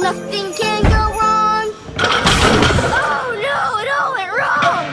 nothing can